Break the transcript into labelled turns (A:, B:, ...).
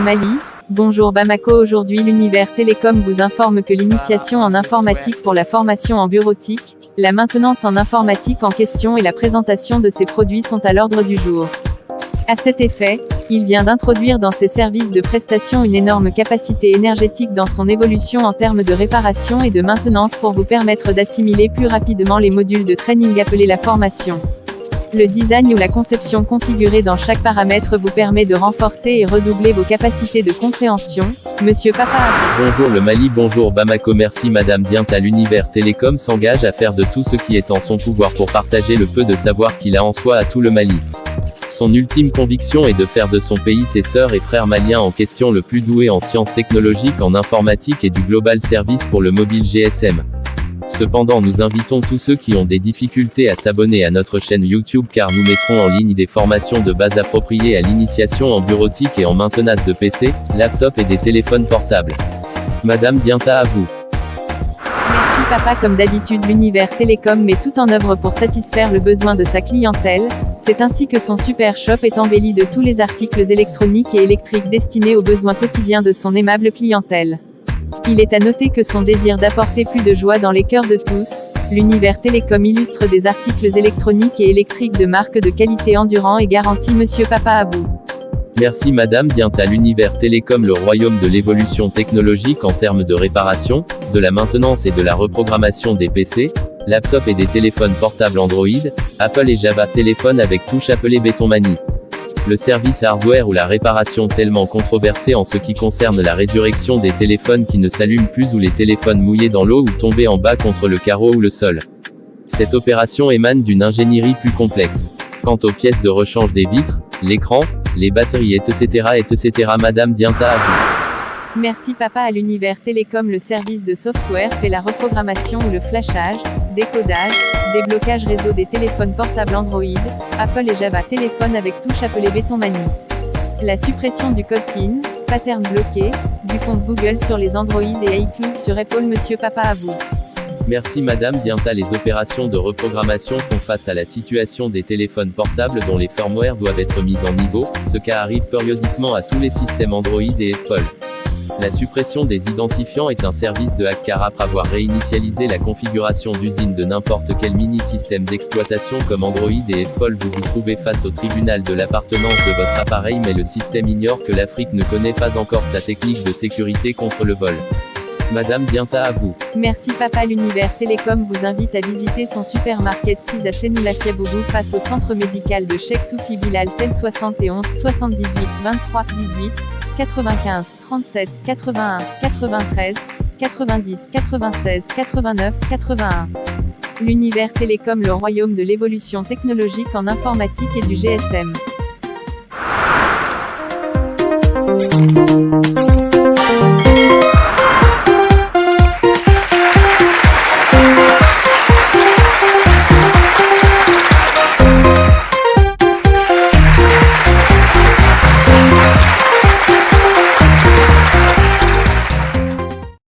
A: Mali. Bonjour Bamako aujourd'hui l'univers télécom vous informe que l'initiation en informatique pour la formation en bureautique, la maintenance en informatique en question et la présentation de ces produits sont à l'ordre du jour. À cet effet, il vient d'introduire dans ses services de prestation une énorme capacité énergétique dans son évolution en termes de réparation et de maintenance pour vous permettre d'assimiler plus rapidement les modules de training appelés la formation. Le design ou la conception configurée dans chaque paramètre vous permet de renforcer et redoubler vos capacités de compréhension. Monsieur Papa.
B: Bonjour le Mali, bonjour Bamako, merci Madame Dienta. L'univers télécom s'engage à faire de tout ce qui est en son pouvoir pour partager le peu de savoir qu'il a en soi à tout le Mali. Son ultime conviction est de faire de son pays ses sœurs et frères maliens en question le plus doué en sciences technologiques, en informatique et du global service pour le mobile GSM. Cependant nous invitons tous ceux qui ont des difficultés à s'abonner à notre chaîne YouTube car nous mettrons en ligne des formations de base appropriées à l'initiation en bureautique et en maintenance de PC, laptop et des téléphones portables. Madame Bienta à vous.
A: Merci papa comme d'habitude l'univers télécom met tout en œuvre pour satisfaire le besoin de sa clientèle, c'est ainsi que son super shop est embelli de tous les articles électroniques et électriques destinés aux besoins quotidiens de son aimable clientèle. Il est à noter que son désir d'apporter plus de joie dans les cœurs de tous, l'univers télécom illustre des articles électroniques et électriques de marque de qualité endurant et garantie Monsieur Papa à vous.
B: Merci Madame vient à l'univers télécom le royaume de l'évolution technologique en termes de réparation, de la maintenance et de la reprogrammation des PC, laptops et des téléphones portables Android, Apple et Java téléphone avec touche appelée Bétonmanie le service hardware ou la réparation tellement controversée en ce qui concerne la résurrection des téléphones qui ne s'allument plus ou les téléphones mouillés dans l'eau ou tombés en bas contre le carreau ou le sol. Cette opération émane d'une ingénierie plus complexe. Quant aux pièces de rechange des vitres, l'écran, les batteries etc. etc. Madame Dienta à vous.
A: Merci papa à l'univers télécom le service de software fait la reprogrammation ou le flashage, décodage, déblocage réseau des téléphones portables Android, Apple et Java téléphone avec touche appelée Bétonmanie. La suppression du code PIN, pattern bloqué, du compte Google sur les Android et iCloud sur Apple Monsieur papa à vous.
B: Merci Madame Bienta les opérations de reprogrammation font face à la situation des téléphones portables dont les firmware doivent être mis en niveau, ce cas arrive périodiquement à tous les systèmes Android et Apple. La suppression des identifiants est un service de hack car après avoir réinitialisé la configuration d'usine de n'importe quel mini-système d'exploitation comme Android et Apple vous vous trouvez face au tribunal de l'appartenance de votre appareil mais le système ignore que l'Afrique ne connaît pas encore sa technique de sécurité contre le vol. Madame Bienta à vous.
A: Merci Papa l'univers télécom vous invite à visiter son supermarket 6 à Senoulakiabougou face au centre médical de Cheikh Soufi Bilal Tel 71 78 23 18 95 37 81 93 90 96 89 81. L'univers télécom le royaume de l'évolution technologique en informatique et du GSM.